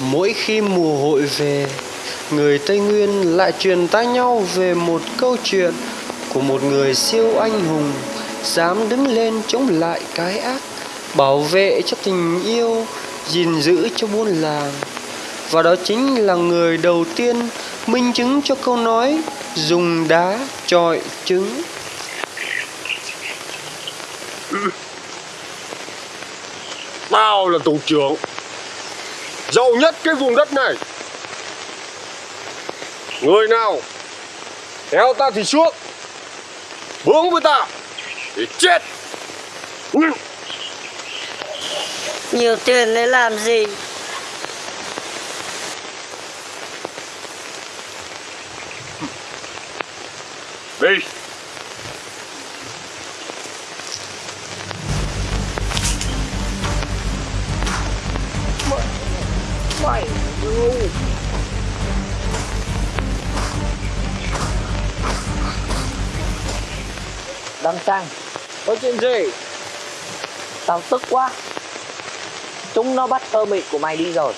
Mỗi khi mùa hội về, người Tây Nguyên lại truyền tai nhau về một câu chuyện của một người siêu anh hùng dám đứng lên chống lại cái ác, bảo vệ cho tình yêu, gìn giữ cho buôn làng. Và đó chính là người đầu tiên minh chứng cho câu nói dùng đá trọi trứng. Tao là thủ trưởng Giàu nhất cái vùng đất này. Người nào Theo ta thì xuống Hướng với ta Để chết. Nhiều tiền lấy làm gì? Đi Đăng Sang. Có chuyện gì? Tao tức quá. Chúng nó bắt thơ mị của mày đi rồi.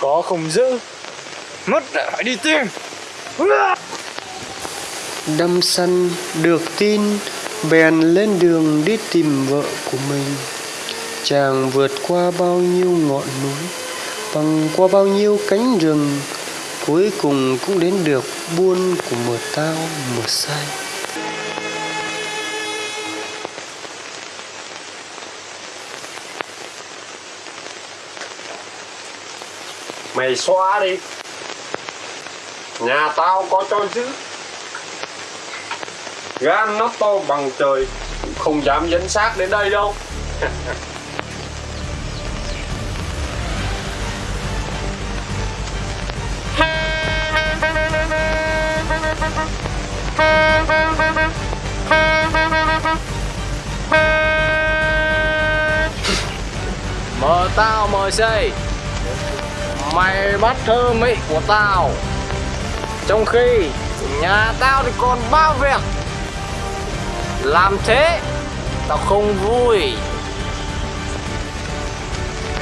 Có không giữ Mất lại phải đi tìm. Đâm săn được tin bèn lên đường đi tìm vợ của mình. Chàng vượt qua bao nhiêu ngọn núi băng qua bao nhiêu cánh rừng cuối cùng cũng đến được buôn của mờ tao mờ say Mày xóa đi. Nhà tao có cho giữ Gan nó to bằng trời, Không dám dẫn xác đến đây đâu. Mời tao, mời xây Mày bắt thơ mị của tao. Trong khi nhà tao thì còn bao việc. Làm thế, Tao không vui.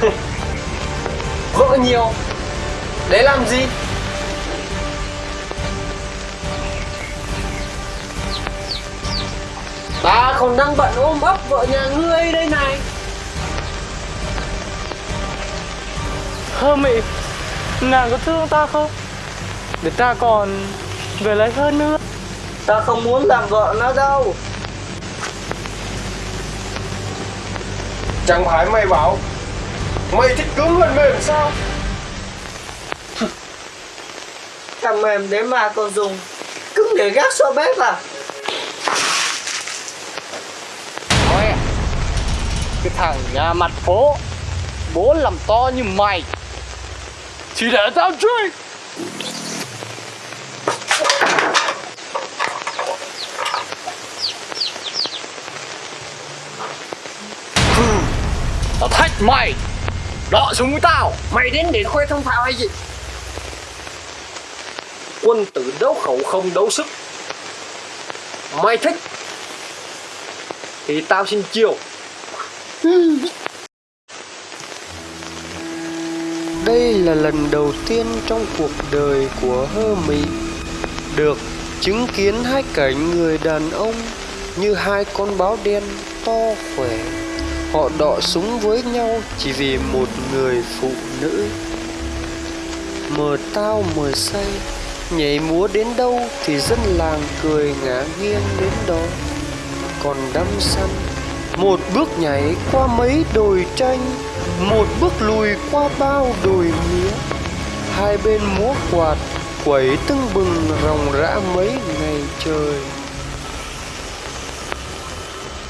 Vợ nhiều. Để làm gì? Còn đang bận ôm ấp vợ nhà ngươi đây này. Thơ mị Nàng có thương ta không? Để ta còn về lấy hơn nữa. Ta không muốn làm vợ nó đâu. Chẳng phải mày bảo Mày thích cứng hơn mềm sao? Thằng mềm đấy mà còn dùng Cứng để gác so bếp à Thôi à, Cái thằng nhà mặt phố. Bố làm to như mày. Chỉ để tao truy Tao thách mày. Đọ súng với tao. Mày đến để khoe thông thạo hay gì? Quân tử đấu khẩu không đấu sức. Mày thích Thì tao xin chiều đây là lần đầu tiên trong cuộc đời của hơ mị được chứng kiến hai cảnh người đàn ông như hai con báo đen to khỏe họ đọ súng với nhau chỉ vì một người phụ nữ mờ tao mờ say, nhảy múa đến đâu thì dân làng cười ngã nghiêng đến đó còn đâm xanh một bước nhảy qua mấy đồi tranh một bước lùi qua bao đồi mía. Hai bên múa quạt, quẩy tưng bừng ròng rã mấy ngày trời.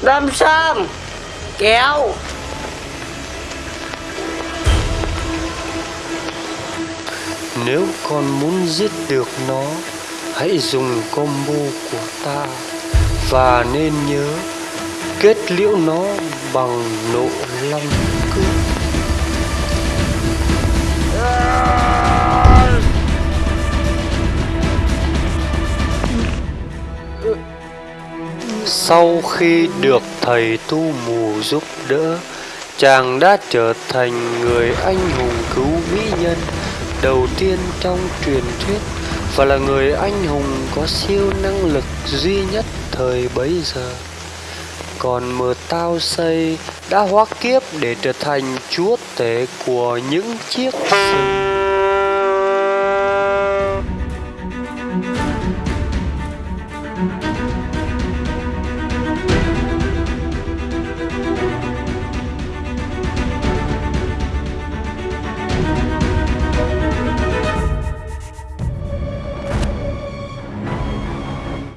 Đâm Sam, Kéo. Nếu con muốn giết được nó, hãy dùng combo của ta. Và nên nhớ kết liễu nó bằng nộ long cước. Sau khi được thầy tu mù giúp đỡ, chàng đã trở thành người anh hùng cứu mỹ nhân đầu tiên trong truyền thuyết và là người anh hùng có siêu năng lực duy nhất thời bấy giờ còn mờ tao xây đã hóa kiếp để trở thành chúa tể của những chiếc rừng